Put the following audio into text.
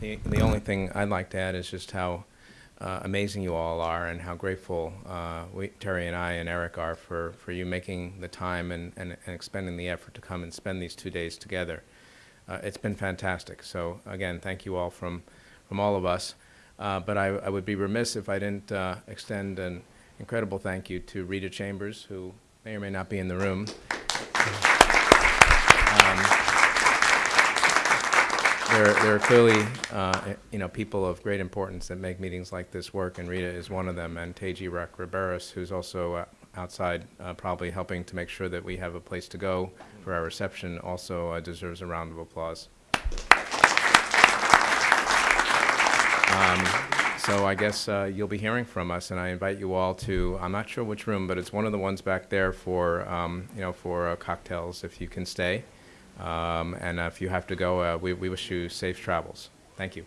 the, only thing I'd like to add is just how uh, amazing you all are and how grateful uh, we, Terry and I and Eric are for, for you making the time and, and, and expending the effort to come and spend these two days together. Uh, it's been fantastic. So again, thank you all from, from all of us. Uh, but I, I would be remiss if I didn't uh, extend an incredible thank you to Rita Chambers, who may or may not be in the room. Um, there, there are clearly, uh, you know, people of great importance that make meetings like this work, and Rita is one of them, and Teji Rock Riberos, who's also uh, outside, uh, probably helping to make sure that we have a place to go for our reception, also uh, deserves a round of applause. Um, so I guess uh, you'll be hearing from us, and I invite you all to, I'm not sure which room, but it's one of the ones back there for, um, you know, for uh, cocktails, if you can stay. Um, And if you have to go, uh, we we wish you safe travels. Thank you.